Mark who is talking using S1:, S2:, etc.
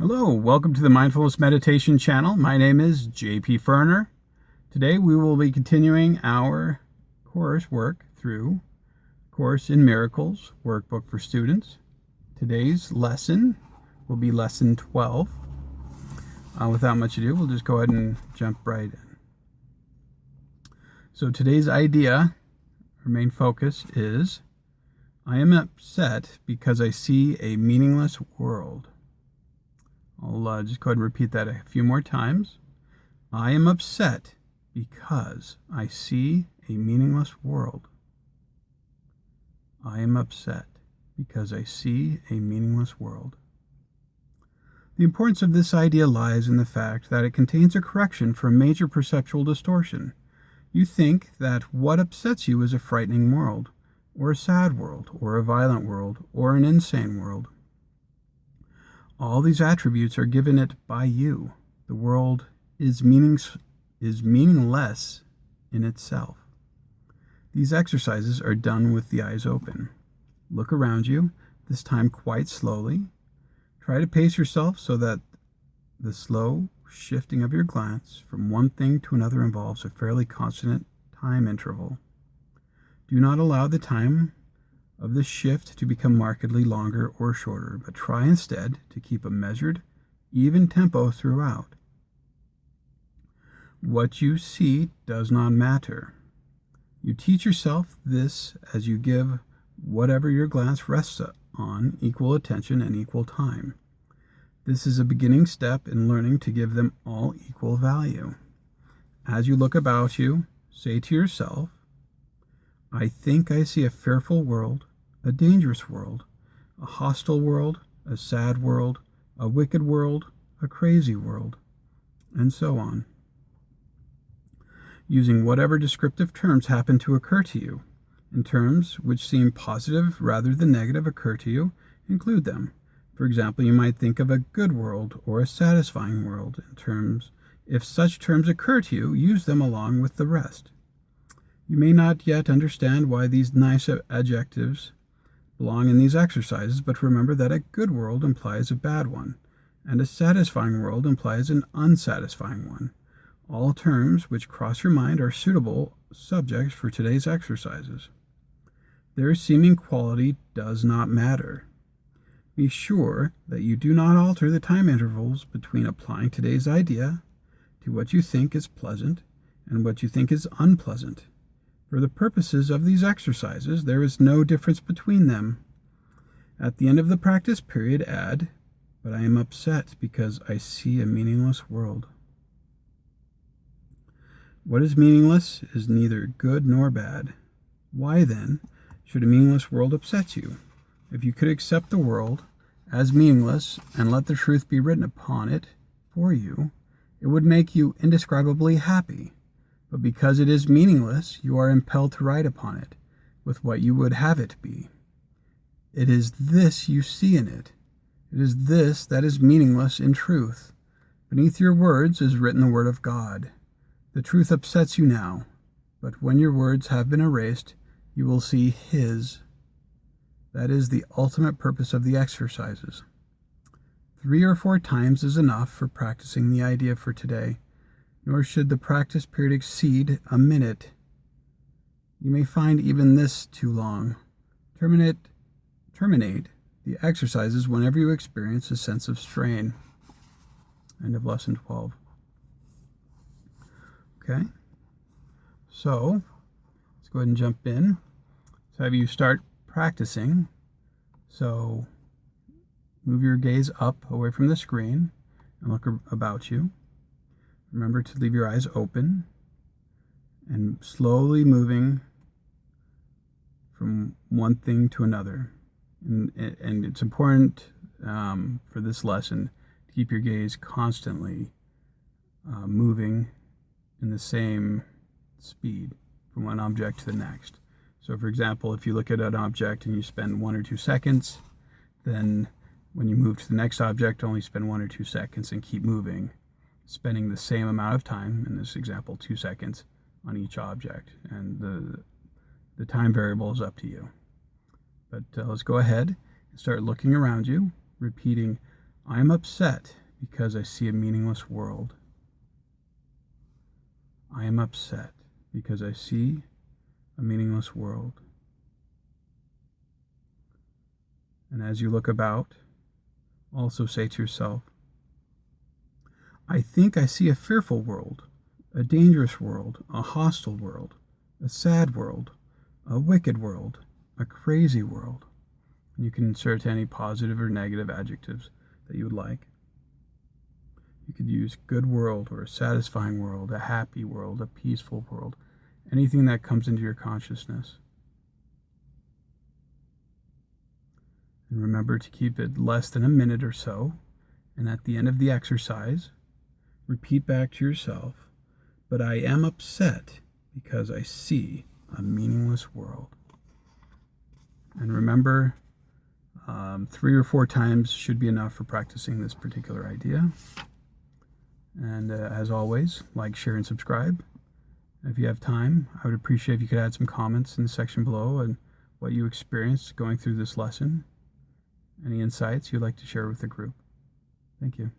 S1: Hello, welcome to the Mindfulness Meditation channel. My name is JP Ferner. Today we will be continuing our course work through Course in Miracles workbook for students. Today's lesson will be lesson 12. Uh, without much ado, we'll just go ahead and jump right in. So today's idea, our main focus is I am upset because I see a meaningless world. I'll uh, just go ahead and repeat that a few more times. I am upset because I see a meaningless world. I am upset because I see a meaningless world. The importance of this idea lies in the fact that it contains a correction for a major perceptual distortion. You think that what upsets you is a frightening world, or a sad world, or a violent world, or an insane world. All these attributes are given it by you. The world is, meanings, is meaningless in itself. These exercises are done with the eyes open. Look around you, this time quite slowly. Try to pace yourself so that the slow shifting of your glance from one thing to another involves a fairly constant time interval. Do not allow the time of the shift to become markedly longer or shorter, but try instead to keep a measured, even tempo throughout. What you see does not matter. You teach yourself this as you give whatever your glance rests on equal attention and equal time. This is a beginning step in learning to give them all equal value. As you look about you, say to yourself, I think I see a fearful world a dangerous world, a hostile world, a sad world, a wicked world, a crazy world, and so on. Using whatever descriptive terms happen to occur to you. In terms which seem positive rather than negative occur to you, include them. For example, you might think of a good world or a satisfying world in terms. If such terms occur to you, use them along with the rest. You may not yet understand why these nice adjectives belong in these exercises, but remember that a good world implies a bad one, and a satisfying world implies an unsatisfying one. All terms which cross your mind are suitable subjects for today's exercises. Their seeming quality does not matter. Be sure that you do not alter the time intervals between applying today's idea to what you think is pleasant and what you think is unpleasant. For the purposes of these exercises, there is no difference between them. At the end of the practice period, add, but I am upset because I see a meaningless world. What is meaningless is neither good nor bad. Why, then, should a meaningless world upset you? If you could accept the world as meaningless and let the truth be written upon it for you, it would make you indescribably happy. But because it is meaningless, you are impelled to write upon it with what you would have it be. It is this you see in it. It is this that is meaningless in truth. Beneath your words is written the word of God. The truth upsets you now, but when your words have been erased, you will see His. That is the ultimate purpose of the exercises. Three or four times is enough for practicing the idea for today nor should the practice period exceed a minute. You may find even this too long. Terminate, terminate the exercises whenever you experience a sense of strain. End of lesson 12. Okay, so let's go ahead and jump in. So have you start practicing. So move your gaze up away from the screen and look about you. Remember to leave your eyes open and slowly moving from one thing to another. And, and it's important um, for this lesson to keep your gaze constantly uh, moving in the same speed from one object to the next. So for example, if you look at an object and you spend one or two seconds, then when you move to the next object, only spend one or two seconds and keep moving spending the same amount of time, in this example, two seconds, on each object. And the, the time variable is up to you. But uh, let's go ahead and start looking around you, repeating, I am upset because I see a meaningless world. I am upset because I see a meaningless world. And as you look about, also say to yourself, I think I see a fearful world, a dangerous world, a hostile world, a sad world, a wicked world, a crazy world. And you can insert any positive or negative adjectives that you would like. You could use good world or a satisfying world, a happy world, a peaceful world, anything that comes into your consciousness. And remember to keep it less than a minute or so. And at the end of the exercise, repeat back to yourself, but I am upset because I see a meaningless world. And remember, um, three or four times should be enough for practicing this particular idea. And uh, as always, like, share, and subscribe. If you have time, I would appreciate if you could add some comments in the section below and what you experienced going through this lesson. Any insights you'd like to share with the group. Thank you.